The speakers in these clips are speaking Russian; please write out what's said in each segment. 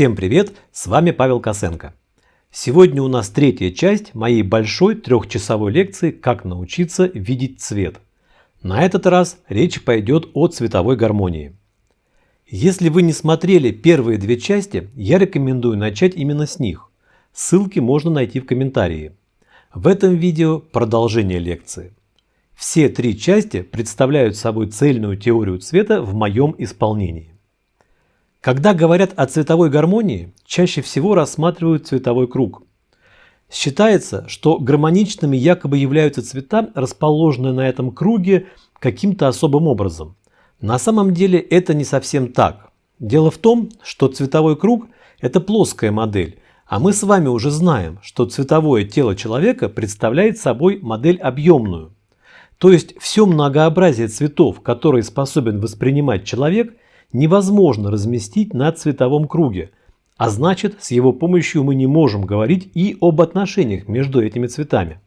Всем привет, с вами Павел Косенко. Сегодня у нас третья часть моей большой трехчасовой лекции «Как научиться видеть цвет». На этот раз речь пойдет о цветовой гармонии. Если вы не смотрели первые две части, я рекомендую начать именно с них. Ссылки можно найти в комментарии. В этом видео продолжение лекции. Все три части представляют собой цельную теорию цвета в моем исполнении. Когда говорят о цветовой гармонии, чаще всего рассматривают цветовой круг. Считается, что гармоничными якобы являются цвета, расположенные на этом круге каким-то особым образом. На самом деле это не совсем так. Дело в том, что цветовой круг – это плоская модель, а мы с вами уже знаем, что цветовое тело человека представляет собой модель объемную. То есть все многообразие цветов, которые способен воспринимать человек – невозможно разместить на цветовом круге, а значит с его помощью мы не можем говорить и об отношениях между этими цветами.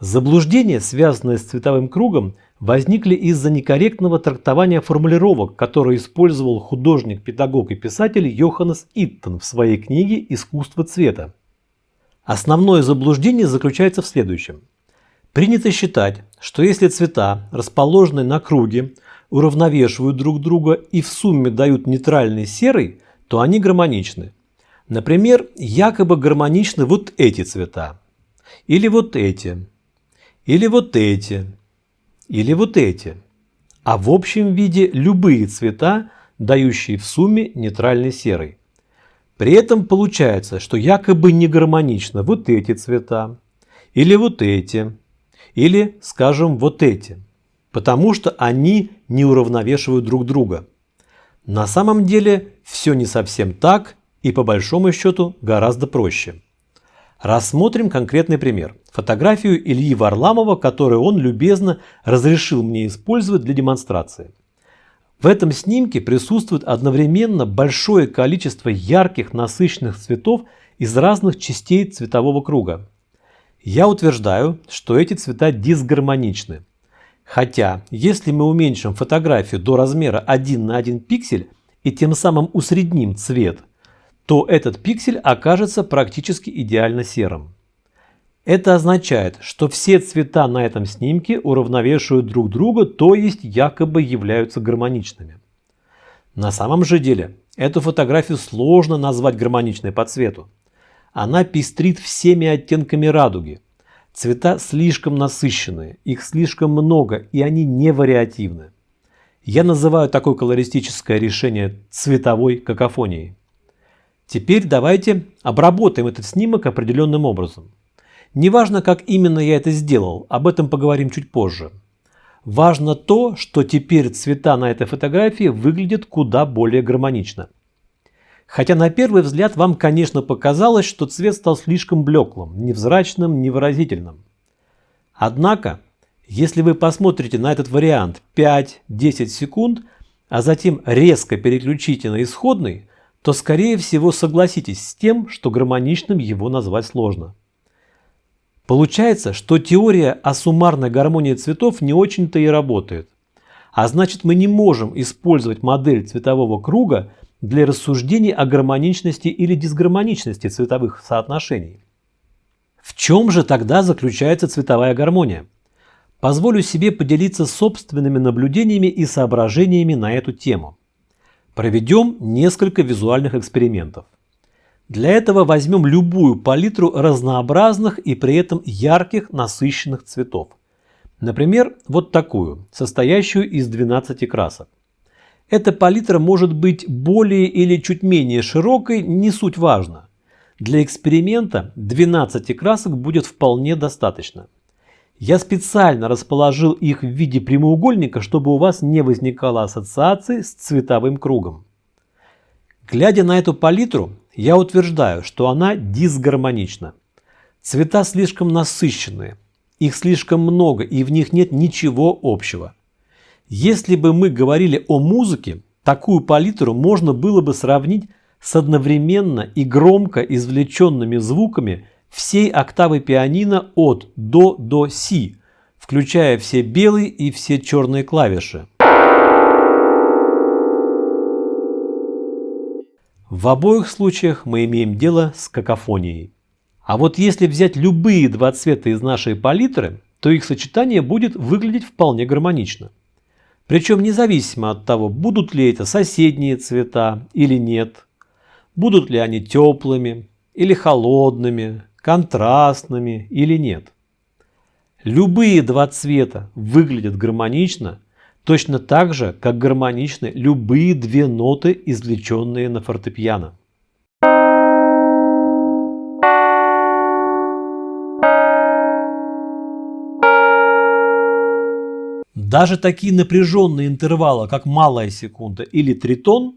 Заблуждения, связанные с цветовым кругом, возникли из-за некорректного трактования формулировок, которые использовал художник, педагог и писатель Йоханнес Иттон в своей книге «Искусство цвета». Основное заблуждение заключается в следующем. Принято считать, что если цвета, расположенные на круге, уравновешивают друг друга и в сумме дают нейтральный серый, то они гармоничны. Например, якобы гармоничны вот эти цвета, или вот эти, или вот эти, или вот эти. А в общем виде любые цвета, дающие в сумме нейтральный серый. При этом получается, что якобы не гармонично вот эти цвета, или вот эти, или, скажем, вот эти потому что они не уравновешивают друг друга. На самом деле все не совсем так и по большому счету гораздо проще. Рассмотрим конкретный пример. Фотографию Ильи Варламова, которую он любезно разрешил мне использовать для демонстрации. В этом снимке присутствует одновременно большое количество ярких насыщенных цветов из разных частей цветового круга. Я утверждаю, что эти цвета дисгармоничны. Хотя, если мы уменьшим фотографию до размера 1 на 1 пиксель и тем самым усредним цвет, то этот пиксель окажется практически идеально серым. Это означает, что все цвета на этом снимке уравновешивают друг друга, то есть якобы являются гармоничными. На самом же деле, эту фотографию сложно назвать гармоничной по цвету. Она пестрит всеми оттенками радуги – Цвета слишком насыщенные, их слишком много и они не вариативны. Я называю такое колористическое решение цветовой какофонией. Теперь давайте обработаем этот снимок определенным образом. Неважно, как именно я это сделал, об этом поговорим чуть позже. Важно то, что теперь цвета на этой фотографии выглядят куда более гармонично. Хотя на первый взгляд вам, конечно, показалось, что цвет стал слишком блеклым, невзрачным, невыразительным. Однако, если вы посмотрите на этот вариант 5-10 секунд, а затем резко переключите на исходный, то скорее всего согласитесь с тем, что гармоничным его назвать сложно. Получается, что теория о суммарной гармонии цветов не очень-то и работает. А значит мы не можем использовать модель цветового круга для рассуждений о гармоничности или дисгармоничности цветовых соотношений. В чем же тогда заключается цветовая гармония? Позволю себе поделиться собственными наблюдениями и соображениями на эту тему. Проведем несколько визуальных экспериментов. Для этого возьмем любую палитру разнообразных и при этом ярких насыщенных цветов. Например, вот такую, состоящую из 12 красок. Эта палитра может быть более или чуть менее широкой, не суть важно. Для эксперимента 12 красок будет вполне достаточно. Я специально расположил их в виде прямоугольника, чтобы у вас не возникало ассоциации с цветовым кругом. Глядя на эту палитру, я утверждаю, что она дисгармонична. Цвета слишком насыщенные, их слишком много и в них нет ничего общего. Если бы мы говорили о музыке, такую палитру можно было бы сравнить с одновременно и громко извлеченными звуками всей октавы пианино от до до си, включая все белые и все черные клавиши. В обоих случаях мы имеем дело с какофонией. А вот если взять любые два цвета из нашей палитры, то их сочетание будет выглядеть вполне гармонично. Причем независимо от того, будут ли это соседние цвета или нет, будут ли они теплыми или холодными, контрастными или нет. Любые два цвета выглядят гармонично, точно так же, как гармоничны любые две ноты, извлеченные на фортепиано. Даже такие напряженные интервалы, как малая секунда или тритон,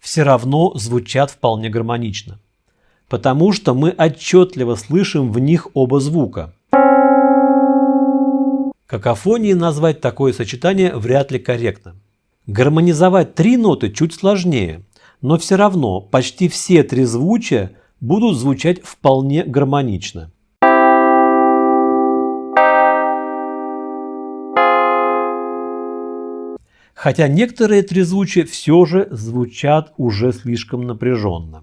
все равно звучат вполне гармонично, потому что мы отчетливо слышим в них оба звука. Какофонией назвать такое сочетание вряд ли корректно. Гармонизовать три ноты чуть сложнее, но все равно почти все три звучия будут звучать вполне гармонично. Хотя некоторые трезвучия все же звучат уже слишком напряженно.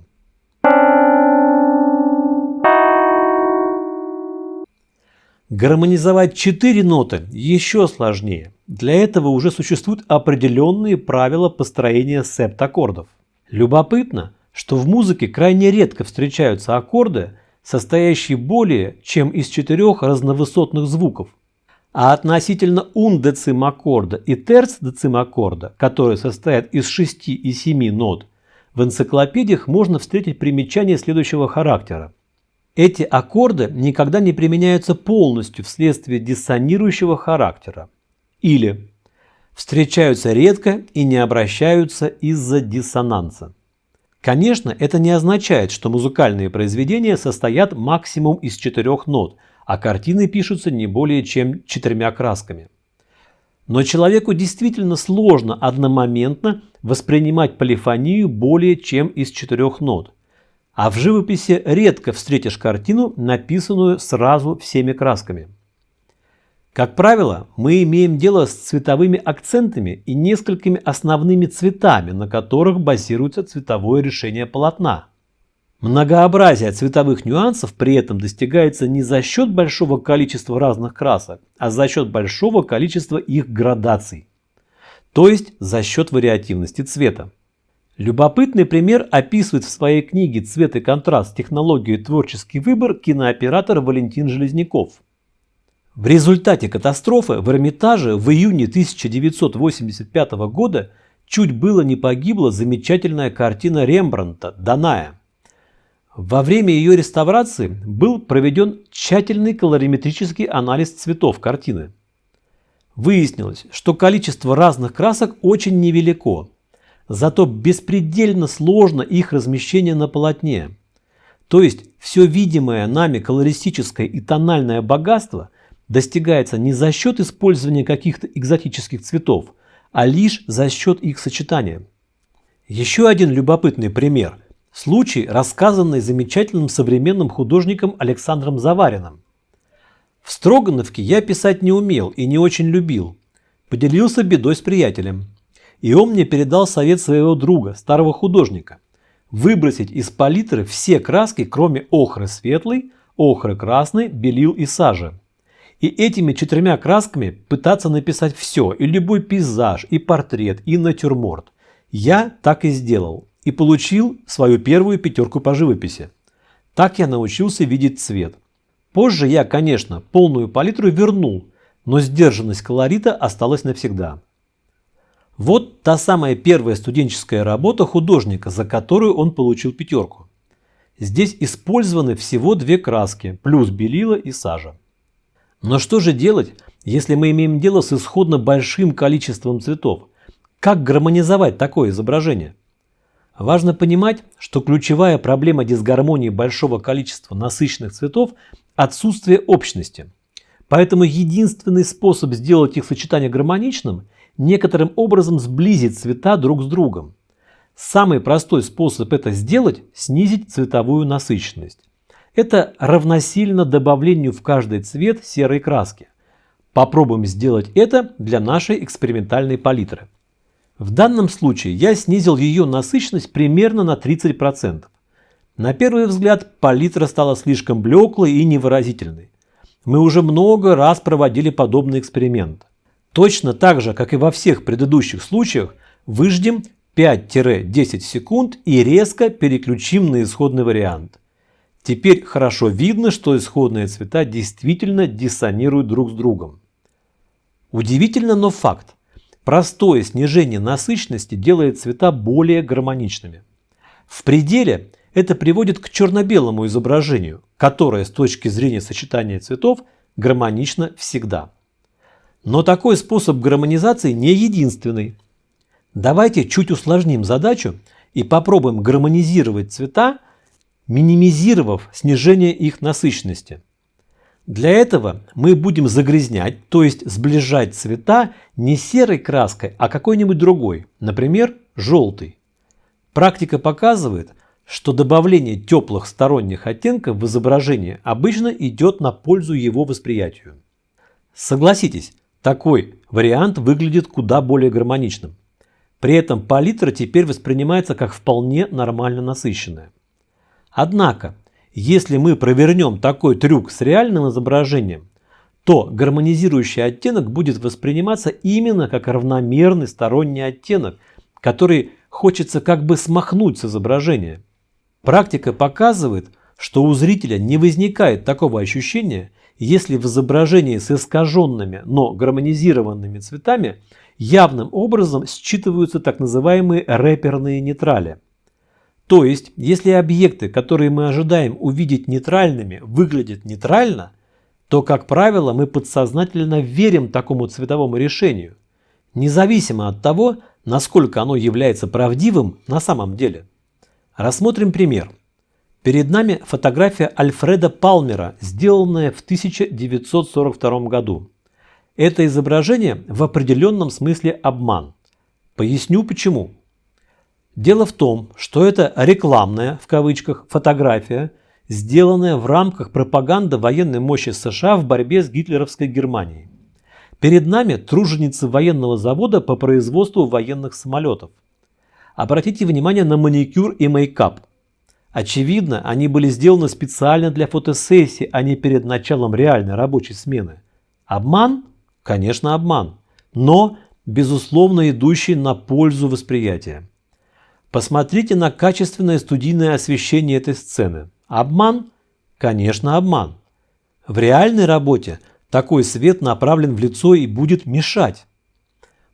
Гармонизовать четыре ноты еще сложнее. Для этого уже существуют определенные правила построения септаккордов. Любопытно, что в музыке крайне редко встречаются аккорды, состоящие более чем из четырех разновысотных звуков – а относительно ун-децимаккорда и терц-децимаккорда, которые состоят из 6 и 7 нот, в энциклопедиях можно встретить примечания следующего характера. Эти аккорды никогда не применяются полностью вследствие диссонирующего характера. Или встречаются редко и не обращаются из-за диссонанса. Конечно, это не означает, что музыкальные произведения состоят максимум из четырех нот – а картины пишутся не более чем четырьмя красками. Но человеку действительно сложно одномоментно воспринимать полифонию более чем из четырех нот. А в живописи редко встретишь картину, написанную сразу всеми красками. Как правило, мы имеем дело с цветовыми акцентами и несколькими основными цветами, на которых базируется цветовое решение полотна. Многообразие цветовых нюансов при этом достигается не за счет большого количества разных красок, а за счет большого количества их градаций, то есть за счет вариативности цвета. Любопытный пример описывает в своей книге «Цвет и контраст. Технологию и творческий выбор» кинооператор Валентин Железняков. В результате катастрофы в Эрмитаже в июне 1985 года чуть было не погибла замечательная картина Рембрандта «Даная». Во время ее реставрации был проведен тщательный колориметрический анализ цветов картины. Выяснилось, что количество разных красок очень невелико, зато беспредельно сложно их размещение на полотне. То есть все видимое нами колористическое и тональное богатство достигается не за счет использования каких-то экзотических цветов, а лишь за счет их сочетания. Еще один любопытный пример Случай, рассказанный замечательным современным художником Александром Завариным. В Строгановке я писать не умел и не очень любил. Поделился бедой с приятелем. И он мне передал совет своего друга, старого художника. Выбросить из палитры все краски, кроме охры светлой, охры красной, белил и сажи. И этими четырьмя красками пытаться написать все, и любой пейзаж, и портрет, и натюрморт. Я так и сделал и получил свою первую пятерку по живописи. Так я научился видеть цвет. Позже я, конечно, полную палитру вернул, но сдержанность колорита осталась навсегда. Вот та самая первая студенческая работа художника, за которую он получил пятерку. Здесь использованы всего две краски, плюс белила и сажа. Но что же делать, если мы имеем дело с исходно большим количеством цветов? Как гармонизовать такое изображение? Важно понимать, что ключевая проблема дисгармонии большого количества насыщенных цветов – отсутствие общности. Поэтому единственный способ сделать их сочетание гармоничным – некоторым образом сблизить цвета друг с другом. Самый простой способ это сделать – снизить цветовую насыщенность. Это равносильно добавлению в каждый цвет серой краски. Попробуем сделать это для нашей экспериментальной палитры. В данном случае я снизил ее насыщенность примерно на 30%. На первый взгляд палитра стала слишком блеклой и невыразительной. Мы уже много раз проводили подобный эксперимент. Точно так же, как и во всех предыдущих случаях, выждем 5-10 секунд и резко переключим на исходный вариант. Теперь хорошо видно, что исходные цвета действительно диссонируют друг с другом. Удивительно, но факт. Простое снижение насыщенности делает цвета более гармоничными. В пределе это приводит к черно-белому изображению, которое с точки зрения сочетания цветов гармонично всегда. Но такой способ гармонизации не единственный. Давайте чуть усложним задачу и попробуем гармонизировать цвета, минимизировав снижение их насыщенности. Для этого мы будем загрязнять, то есть сближать цвета не серой краской, а какой-нибудь другой, например, желтый. Практика показывает, что добавление теплых сторонних оттенков в изображение обычно идет на пользу его восприятию. Согласитесь, такой вариант выглядит куда более гармоничным. При этом палитра теперь воспринимается как вполне нормально насыщенная. Однако, если мы провернем такой трюк с реальным изображением, то гармонизирующий оттенок будет восприниматься именно как равномерный сторонний оттенок, который хочется как бы смахнуть с изображения. Практика показывает, что у зрителя не возникает такого ощущения, если в изображении с искаженными, но гармонизированными цветами явным образом считываются так называемые рэперные нейтрали. То есть, если объекты, которые мы ожидаем увидеть нейтральными, выглядят нейтрально, то, как правило, мы подсознательно верим такому цветовому решению, независимо от того, насколько оно является правдивым на самом деле. Рассмотрим пример. Перед нами фотография Альфреда Палмера, сделанная в 1942 году. Это изображение в определенном смысле обман. Поясню почему. Дело в том, что это рекламная, в кавычках, фотография, сделанная в рамках пропаганды военной мощи США в борьбе с гитлеровской Германией. Перед нами труженицы военного завода по производству военных самолетов. Обратите внимание на маникюр и мейкап. Очевидно, они были сделаны специально для фотосессии, а не перед началом реальной рабочей смены. Обман? Конечно, обман. Но, безусловно, идущий на пользу восприятия. Посмотрите на качественное студийное освещение этой сцены. Обман? Конечно, обман. В реальной работе такой свет направлен в лицо и будет мешать.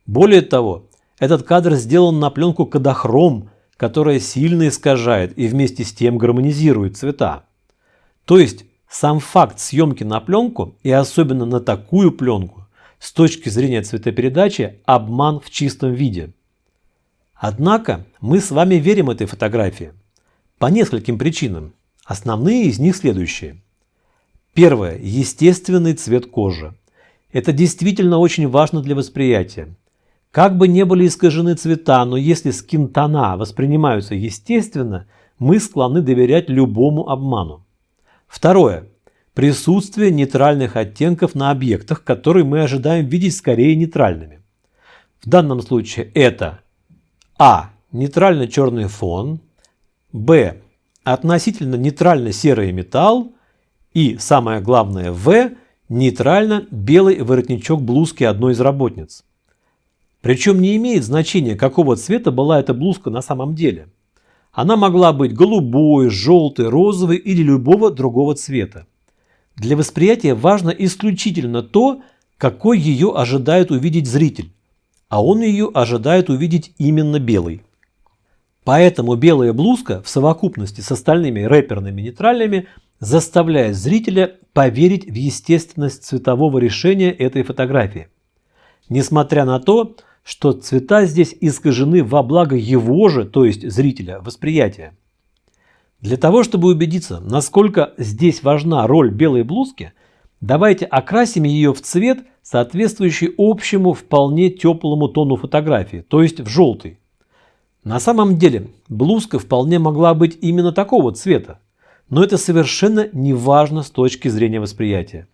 Более того, этот кадр сделан на пленку кадохром, которая сильно искажает и вместе с тем гармонизирует цвета. То есть сам факт съемки на пленку и особенно на такую пленку с точки зрения цветопередачи обман в чистом виде. Однако мы с вами верим этой фотографии по нескольким причинам. Основные из них следующие. Первое. Естественный цвет кожи. Это действительно очень важно для восприятия. Как бы не были искажены цвета, но если скин-тона воспринимаются естественно, мы склонны доверять любому обману. Второе. Присутствие нейтральных оттенков на объектах, которые мы ожидаем видеть скорее нейтральными. В данном случае это А. Нейтральный черный фон. Б. Относительно нейтрально серый металл. И самое главное В. Нейтрально белый воротничок блузки одной из работниц. Причем не имеет значения, какого цвета была эта блузка на самом деле. Она могла быть голубой, желтой, розовой или любого другого цвета. Для восприятия важно исключительно то, какой ее ожидает увидеть зритель, а он ее ожидает увидеть именно белый. Поэтому белая блузка в совокупности с остальными рэперными нейтральными заставляет зрителя поверить в естественность цветового решения этой фотографии. Несмотря на то, что цвета здесь искажены во благо его же, то есть зрителя, восприятия. Для того, чтобы убедиться, насколько здесь важна роль белой блузки, давайте окрасим ее в цвет, соответствующий общему вполне теплому тону фотографии, то есть в желтый. На самом деле блузка вполне могла быть именно такого цвета, но это совершенно не важно с точки зрения восприятия.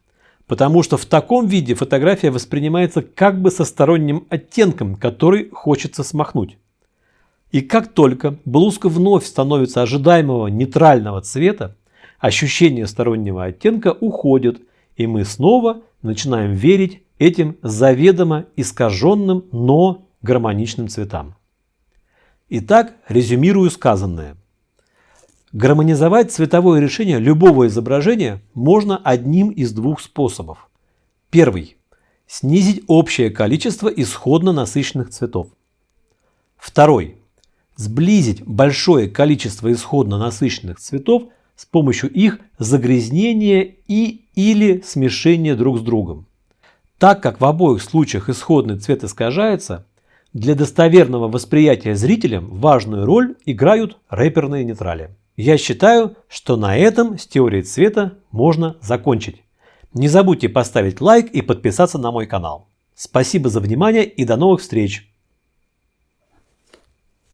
потому что в таком виде фотография воспринимается как бы со сторонним оттенком, который хочется смахнуть. И как только блузка вновь становится ожидаемого нейтрального цвета, ощущение стороннего оттенка уходит, и мы снова начинаем верить этим заведомо искаженным, но гармоничным цветам. Итак, резюмирую сказанное. Гармонизовать цветовое решение любого изображения можно одним из двух способов. Первый. Снизить общее количество исходно насыщенных цветов. Второй. Сблизить большое количество исходно насыщенных цветов с помощью их загрязнения и или смешения друг с другом. Так как в обоих случаях исходный цвет искажается, для достоверного восприятия зрителям важную роль играют рэперные нейтрали. Я считаю, что на этом с теорией цвета можно закончить. Не забудьте поставить лайк и подписаться на мой канал. Спасибо за внимание и до новых встреч!